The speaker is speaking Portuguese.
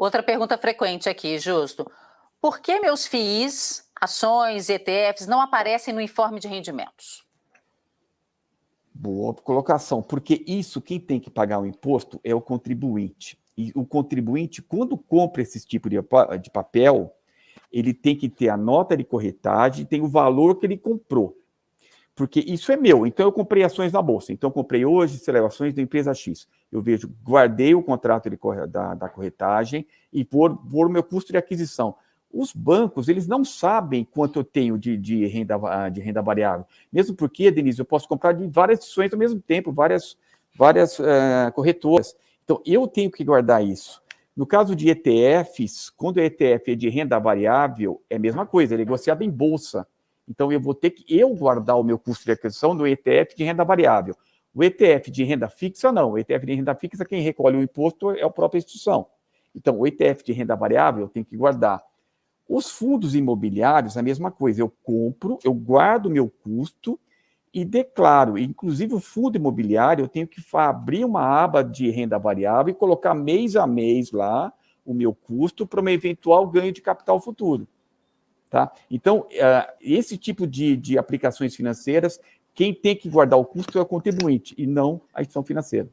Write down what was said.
Outra pergunta frequente aqui, Justo. Por que meus FIIs, ações, ETFs não aparecem no informe de rendimentos? Boa colocação, porque isso, quem tem que pagar o imposto é o contribuinte. E o contribuinte, quando compra esse tipo de, de papel, ele tem que ter a nota de corretagem, tem o valor que ele comprou. Porque isso é meu, então eu comprei ações na Bolsa, então eu comprei hoje celebrações da empresa X. Eu vejo, guardei o contrato de, da, da corretagem e por, por meu custo de aquisição. Os bancos, eles não sabem quanto eu tenho de, de, renda, de renda variável. Mesmo porque, Denise, eu posso comprar de várias ações ao mesmo tempo, várias, várias uh, corretoras. Então, eu tenho que guardar isso. No caso de ETFs, quando o ETF é de renda variável, é a mesma coisa, é negociado em bolsa. Então, eu vou ter que eu guardar o meu custo de aquisição no ETF de renda variável. O ETF de renda fixa, não. O ETF de renda fixa, quem recolhe o imposto é a própria instituição. Então, o ETF de renda variável eu tenho que guardar. Os fundos imobiliários, a mesma coisa. Eu compro, eu guardo o meu custo e declaro. Inclusive, o fundo imobiliário, eu tenho que abrir uma aba de renda variável e colocar mês a mês lá o meu custo para um eventual ganho de capital futuro. Tá? Então, uh, esse tipo de, de aplicações financeiras, quem tem que guardar o custo é o contribuinte e não a instituição financeira.